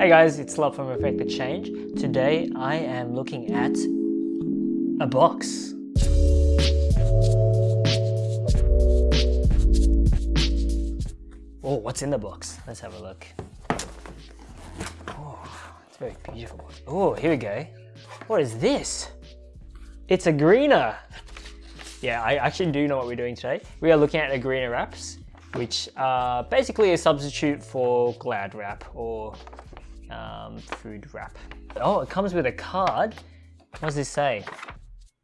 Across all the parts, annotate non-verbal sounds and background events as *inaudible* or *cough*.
Hey guys, it's Love from Effect the Change. Today I am looking at a box. Oh, what's in the box? Let's have a look. Oh, it's very beautiful. Oh, here we go. What is this? It's a greener. Yeah, I actually do know what we're doing today. We are looking at Agreener wraps, which are basically a substitute for Glad wrap or um, food wrap. Oh, it comes with a card. What does this say?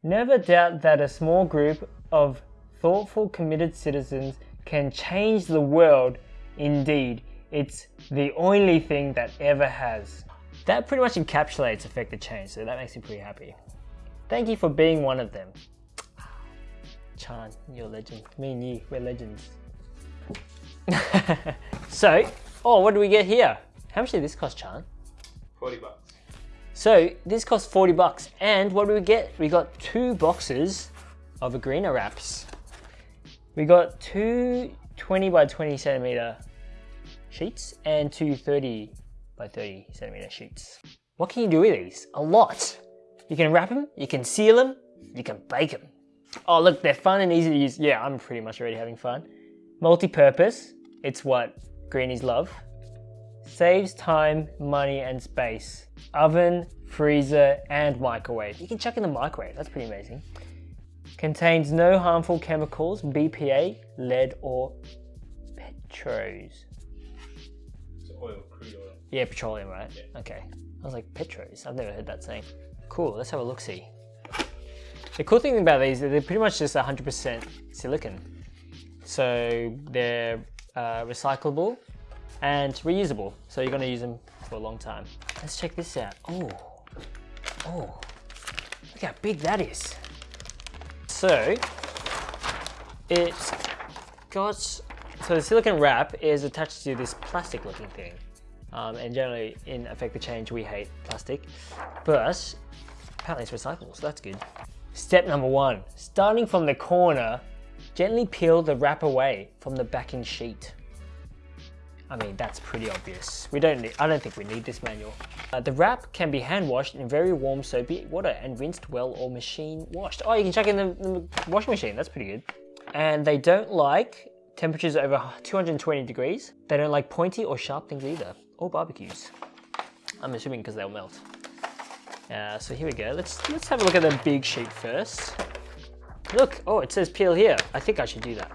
Never doubt that a small group of thoughtful, committed citizens can change the world. Indeed, it's the only thing that ever has. That pretty much encapsulates effective change, so that makes me pretty happy. Thank you for being one of them. *sighs* Chan, you're a legend. Me and you, we're legends. *laughs* so, oh, what do we get here? How much did this cost, Chan? 40 bucks. So this cost 40 bucks. And what do we get? We got two boxes of Agreener wraps. We got two 20 by 20 centimeter sheets and two 30 by 30 centimeter sheets. What can you do with these? A lot. You can wrap them, you can seal them, you can bake them. Oh look, they're fun and easy to use. Yeah, I'm pretty much already having fun. Multi-purpose, it's what greenies love. Saves time, money, and space. Oven, freezer, and microwave. You can chuck in the microwave, that's pretty amazing. Contains no harmful chemicals, BPA, lead, or petros. It's oil, crude oil. Yeah, petroleum, right? Yeah. Okay. I was like, petros. I've never heard that saying. Cool, let's have a look-see. The cool thing about these, is they're pretty much just 100% silicon. So they're uh, recyclable and reusable. So you're gonna use them for a long time. Let's check this out. Oh, oh, look how big that is. So it's got, so the silicon wrap is attached to this plastic looking thing. Um, and generally in Effect the Change we hate plastic, but apparently it's recyclable, so that's good. Step number one, starting from the corner, gently peel the wrap away from the backing sheet. I mean, that's pretty obvious. We don't need, I don't think we need this manual. Uh, the wrap can be hand washed in very warm soapy water and rinsed well or machine washed. Oh, you can chuck in the, the washing machine, that's pretty good. And they don't like temperatures over 220 degrees. They don't like pointy or sharp things either, or barbecues. I'm assuming because they'll melt. Uh, so here we go. Let's let's have a look at the big sheet first. Look, oh, it says peel here. I think I should do that.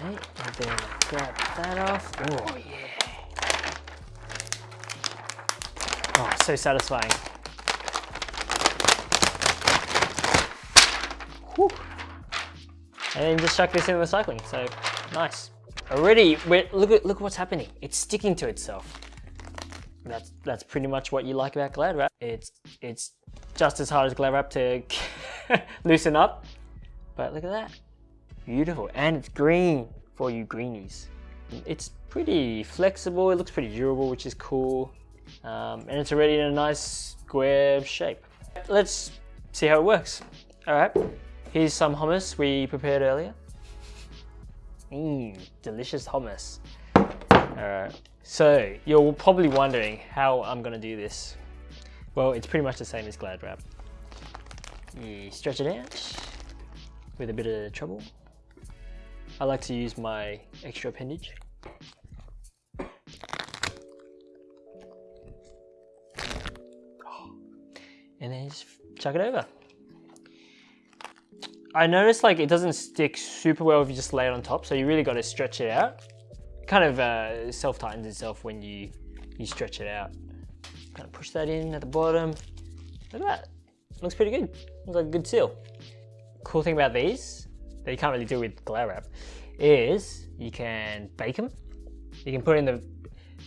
Okay, and then grab that off. Oh yeah. Oh, so satisfying. Whew. And then just chuck this in the recycling. So nice. Already, look at look what's happening. It's sticking to itself. That's that's pretty much what you like about Glad Wrap. It's it's just as hard as Glad Wrap to *laughs* loosen up, but look at that, beautiful, and it's green for you greenies. It's pretty flexible. It looks pretty durable, which is cool, um, and it's already in a nice square shape. Let's see how it works. All right, here's some hummus we prepared earlier. Mmm, delicious hummus. Alright, so you're probably wondering how I'm gonna do this. Well, it's pretty much the same as Glad Wrap. You stretch it out with a bit of trouble. I like to use my extra appendage. And then just chuck it over. I noticed like it doesn't stick super well if you just lay it on top, so you really got to stretch it out kind of uh, self-tightens itself when you, you stretch it out. Kind of push that in at the bottom. Look at that. Looks pretty good. Looks like a good seal. Cool thing about these, that you can't really do with Glad Wrap, is you can bake them. You can put in the,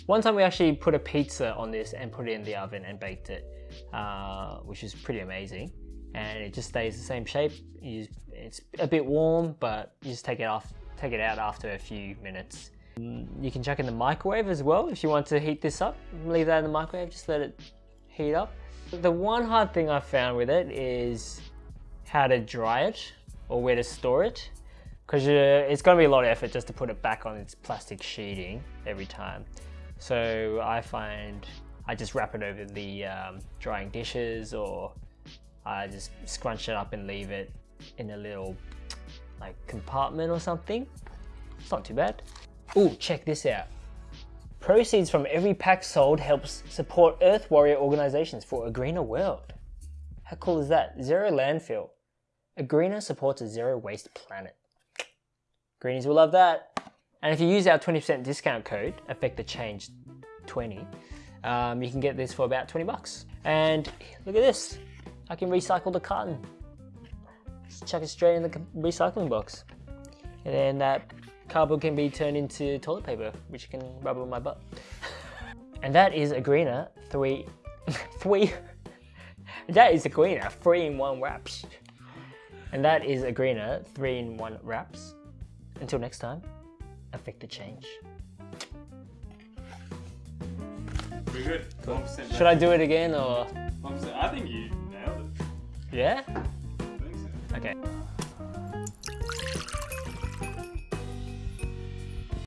one time we actually put a pizza on this and put it in the oven and baked it, uh, which is pretty amazing. And it just stays the same shape. You, it's a bit warm, but you just take it off, take it out after a few minutes you can chuck in the microwave as well if you want to heat this up. Leave that in the microwave, just let it heat up. The one hard thing I found with it is how to dry it or where to store it because it's going to be a lot of effort just to put it back on its plastic sheeting every time. So I find I just wrap it over the um, drying dishes or I just scrunch it up and leave it in a little like compartment or something. It's not too bad. Oh, check this out. Proceeds from every pack sold helps support Earth Warrior organizations for a greener world. How cool is that? Zero landfill. A greener supports a zero waste planet. Greenies will love that. And if you use our 20% discount code, affect the change 20, um, you can get this for about 20 bucks. And look at this. I can recycle the carton. Just chuck it straight in the recycling box. And then that cardboard can be turned into toilet paper, which you can rub on my butt. *laughs* and that is a greener three, *laughs* three, *laughs* that is a greener three in one wraps. And that is a greener three in one wraps. Until next time, affect the change. Pretty good. 1% Should I do it again or? I think you nailed it. Yeah? I think so. Okay.